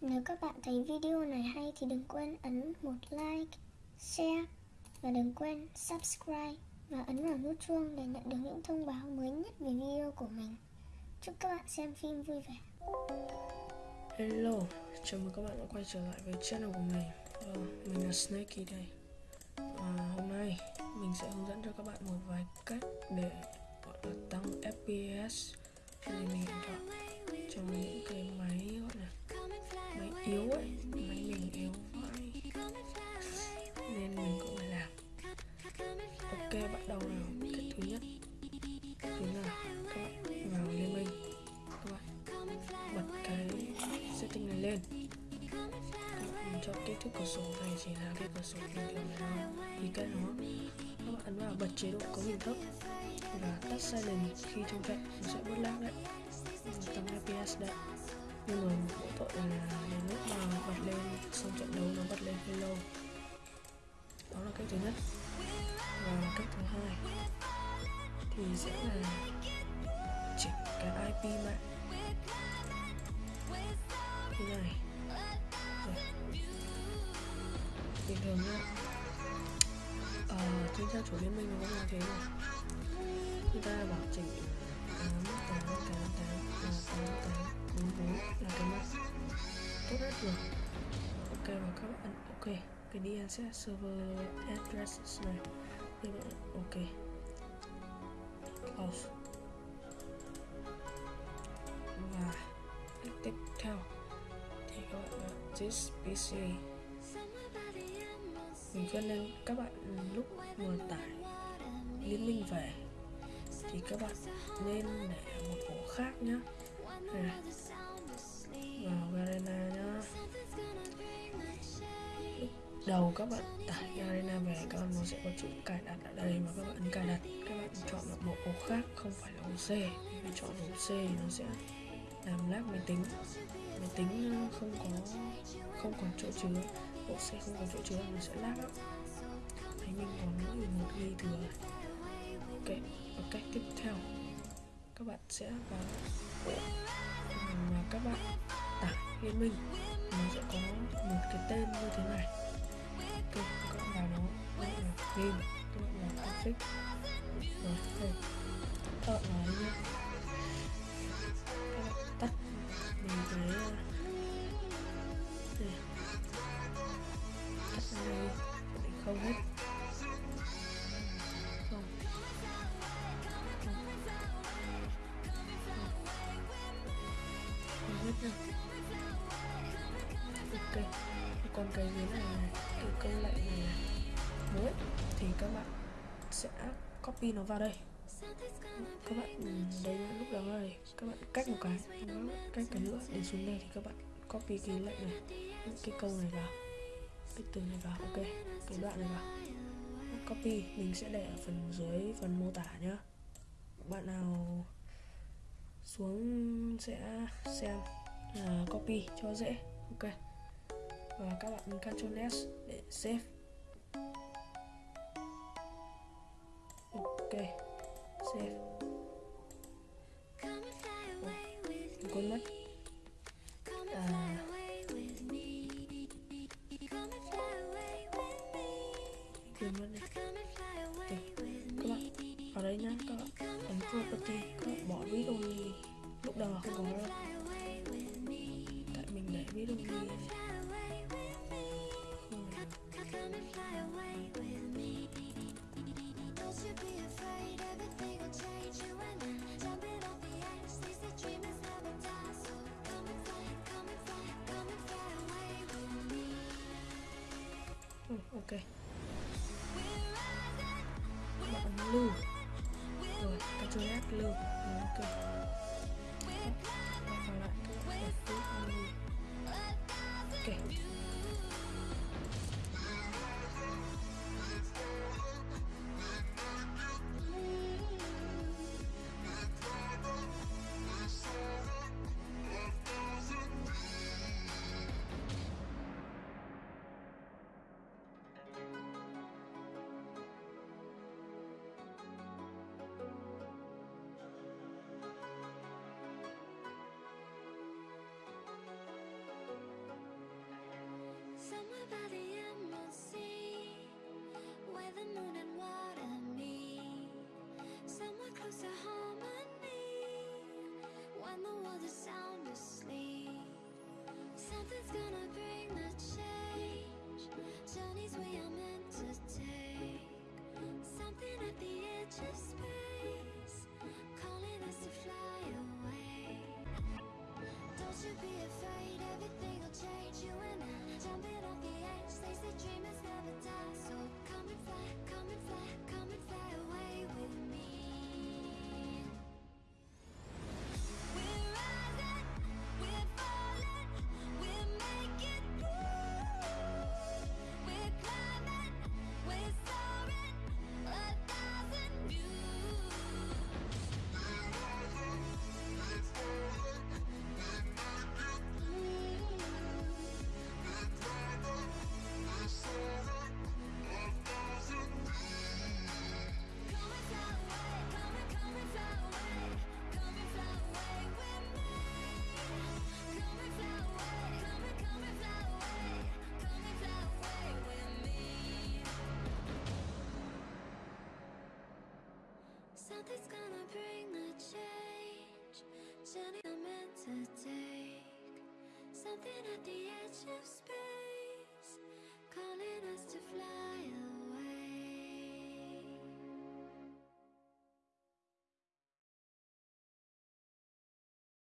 Nếu các bạn thấy video này hay thì đừng quên ấn một like, share và đừng quên subscribe và ấn vào nút chuông để nhận được những thông báo mới nhất về video của mình. Chúc các bạn xem phim vui vẻ. Hello, chào mừng các bạn đã quay trở lại với channel của mình ờ, Mình là Snakey đây Và hôm nay mình sẽ hướng dẫn cho các bạn một vài cách để gọi là tăng FPS trên mình thoại trong những Cách thứ nhất Chính là các bạn vào liên minh Các bạn bật cái setting này lên mình chọn kích thước cửa sổ này chỉ là cái cửa sổ bình thường này thôi thì cái nó các bạn ấn vào bật chế độ cấu hình thấp và tắt silent khi trong trận nó sẽ bớt lag đấy tăng fps đấy nhưng mà mỗi tội là đến lúc mà bật lên xong trận đấu nó bật lên hơi lâu đó là cách thứ nhất và cách thứ hai thì sẽ là chỉnh cái IP mạng như này Rồi. bình thường nhá ờ, trên trang chủ liên minh nó cũng là thế này người ta bảo chỉnh tám tám tám tám là tám tám bốn bốn là cái mạng tốt nhất rồi ok và các bạn ok cái DNS server address này ok. Close và tiếp theo thì các bạn là this PC. Mình khuyên nên các bạn lúc vừa tải liên minh về thì các bạn nên để một ổ khác nhá. Vào Garena nhá. Lúc đầu các bạn tải arena về các bạn nó sẽ có chữ cài đặt ở đây mà các bạn ấn cài đặt, các bạn chọn một một ổ khác, không phải là ổ C. Vì chọn ổ C thì nó sẽ làm lag máy tính. Máy tính ờ, không có, không còn chỗ chứa. Bộ C không còn chỗ chứa, nó sẽ lag lắm thấy mình còn mỗi một ghi thừa. Ok, và cách tiếp theo. Các bạn sẽ vào mà các bạn tải game mình. nó sẽ có một cái tên như thế này. Ok game. Các bạn vào rồi đây các bạn nhé? Các bạn tắt mình cái ờ, đây. Tắt đây để không hết. Không. Không. Hết ok. Còn cái dưới này cái câu lệnh này? Mới thì các bạn sẽ copy nó vào đây. Các bạn ừ, đây lúc đó này các bạn cách một cái, các bạn cách cái nữa. Để xuống đây thì các bạn copy cái lệnh này cái câu này vào, cái từ này vào, ok. Cái đoạn này vào. Copy, mình sẽ để ở phần dưới phần mô tả nhá. Bạn nào xuống sẽ xem là copy cho dễ, ok. Và các bạn Ctrl S để save. Save Ủa, quên mất à, quên mất đi các bạn ở đây nhá các bạn ấn property các bạn bỏ read only lúc đầu là không có đâu ok. Bạn ấn lưu. Rồi Ctrl F lưu. Rồi ok. Bạn vào lại. Ok Come and fly, come and fly, come and fly away standing at the edge of space, calling us to